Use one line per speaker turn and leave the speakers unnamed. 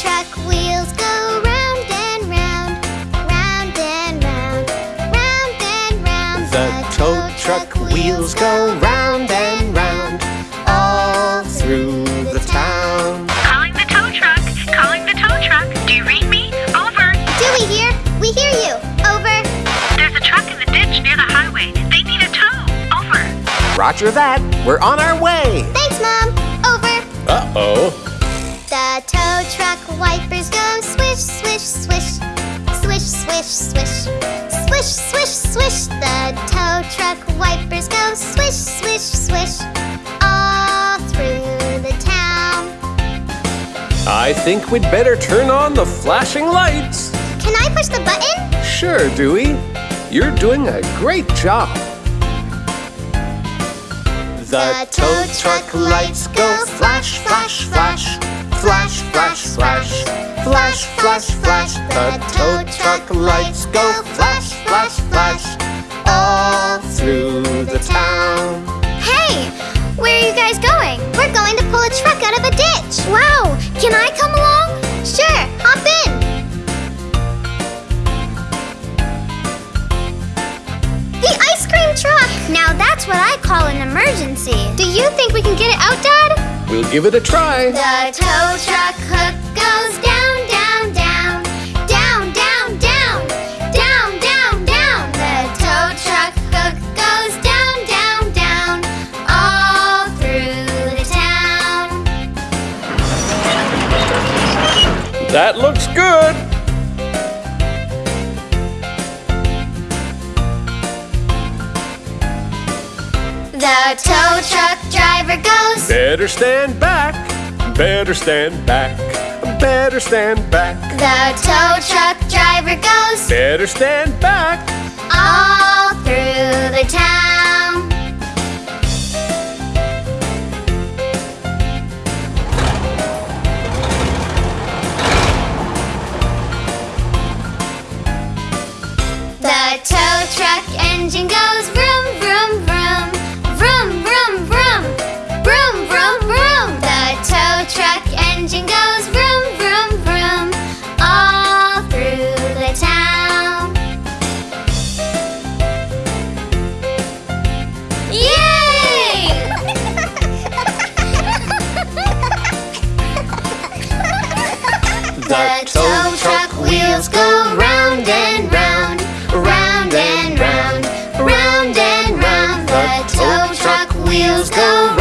truck wheels go round and round round and round, round and round. The tow truck wheels go round and round all through the town.
Calling the tow truck, calling the tow truck. Do you read me? Over.
Do we hear? We hear you. Over.
There's a truck in the ditch near the highway. They need a tow. Over.
Roger that. We're on our way.
Thanks, Mom. Over.
Uh-oh.
The tow truck wipers go swish, swish, swish. Swish, swish, swish. Swish, swish, swish. The tow truck wipers go swish, swish, swish. All through the town.
I think we'd better turn on the flashing lights.
Can I push the button?
Sure, Dewey. You're doing a great job. The tow truck lights go flash, flash, flash. Flash,
flash, flash. Flash, flash, flash. The tow truck lights go flash, flash, flash. All through the town. Hey, where are you guys going? We're going to pull a truck out of a ditch. Wow, can I come along? Sure, hop in. The ice cream truck. Now that's what I call an emergency. Do you think we can get it out, Dad?
We'll give it a try.
The tow truck
That looks good.
The tow truck driver goes.
Better stand back. Better stand back. Better stand back.
The tow truck driver goes
Better stand back. The tow truck wheels go
round and round, round and round, round and round. The tow truck wheels go round.